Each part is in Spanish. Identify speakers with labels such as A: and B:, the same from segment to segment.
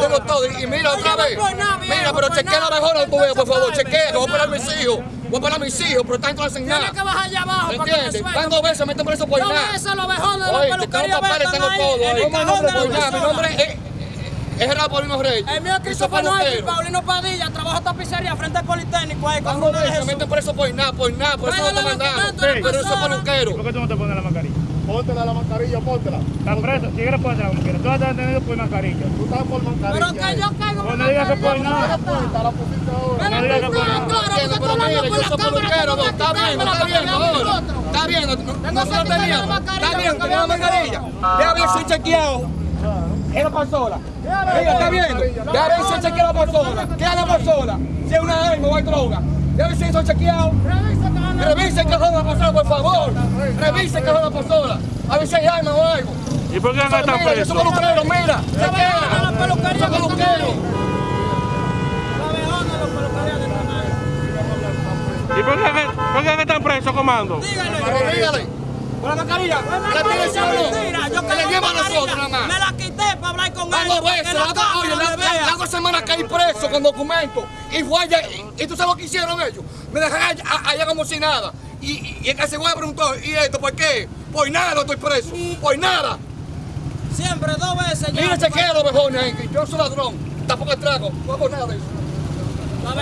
A: tengo todo. Y mira otra vez. Mira, pero chequea la mejor veo, por favor. Chequea, que voy a operar a mis hijos. Voy a operar a mis hijos, pero no hacen
B: Tienes
A: nada.
B: que bajar allá abajo te
A: ¿Entiendes? Van dos veces, meten preso por
B: Dos
A: nada.
B: veces los vejones de la
A: Oye, tengo
B: peluquería
A: papeles,
B: están
A: tengo todo. Mi nombre es... Es Paulino Reyes.
B: El mío es Christopher Noel. Paulino Padilla, trabajo tapicería frente al Politécnico ahí con Jesús.
A: meten preso por nada, por nada, por eso no te mandaron.
B: la
A: Pero soy
B: persona.
A: peluquero.
C: ¿Por qué tú no te pones la mascarilla?
D: Póntela la mascarilla, póntela.
C: Estás preso, si quieres póntela como quieras. Tú vas a estar detenido por mascarilla.
D: Tú estás por mascarilla.
B: Pero que yo caigo
C: Pues no digas que por nada.
D: La
C: No digas que por nada.
A: pero mire,
B: por
A: yo
B: la
A: soy
B: cámara,
A: peluquero,
B: como
A: está bien, está bien, ahora. Está bien, no-
B: la
A: teníamos. Está bien, tenemos
B: vean
A: mascarilla. Ya ver si chequeado. Era persona. Mira, está viendo. Si he chequeado la persona. ¿Qué es la persona? Si es una arma o hay droga. Si eso chequeado.
B: Revisa que van a-
A: Revise el cajón de la persona, por favor. Revise el cajón de la persona. A ver si hay arma o algo.
C: ¿Y por qué no
A: Mira,
C: están
A: yo soy
C: presos?
A: peluquero, mira.
B: la
A: Chequea.
B: peluquería
A: Soy peluquero.
C: ¿Y por qué, por qué están presos, comando?
B: Dígale.
A: Dígale. Con la mascarilla. La tiene
B: para
A: veces, la
B: la
A: otra, oye, la, semana caí preso con documentos. Y fue allá, y, y tú sabes lo que hicieron ellos. Me dejaron allá, allá como si nada. Y, y, y el que se fue preguntó, ¿y esto por qué? Por nada no estoy preso, por nada.
B: Siempre dos veces ya.
A: Mira, chequea los vejones ahí, que yo soy ladrón. Tampoco trago, no hago nada de eso. Dos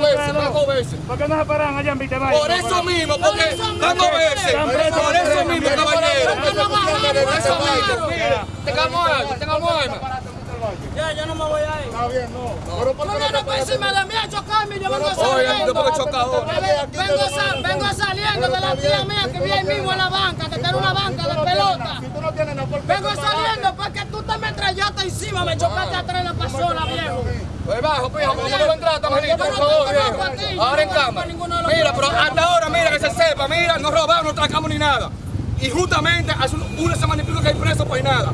A: veces, dos veces.
C: ¿Por qué no se paran allá en Vitevalle?
A: Por eso mismo, porque dos veces. Por eso mismo, caballero. Por eso mismo,
B: bajaron.
A: mire, tengamos algo, tengamos alma.
B: Ya, yo no me voy a ir.
D: Está bien, no. Pero ¿por
B: No
D: qué no
B: viene
D: te
B: por encima de mí a chocarme, yo vengo
A: Oye, yo
B: saliendo. Vengo, sa- vengo saliendo de la tía mía que vive ahí mismo en la banca, que tiene una banca de pelota.
D: No tienes nada, ¿por qué
B: Vengo saliendo porque tú te me estrellaste encima, me chocaste atrás de la persona, viejo.
A: Pues bajo, pijo, ¿cómo no lo entraste, manito? Por favor, viejo. Ahora en cama. Mira, pero hasta ahora, mira, que se sepa, mira, no robamos, no tracamos ni nada. Y justamente hace un- una semana y pico que hay preso por nada.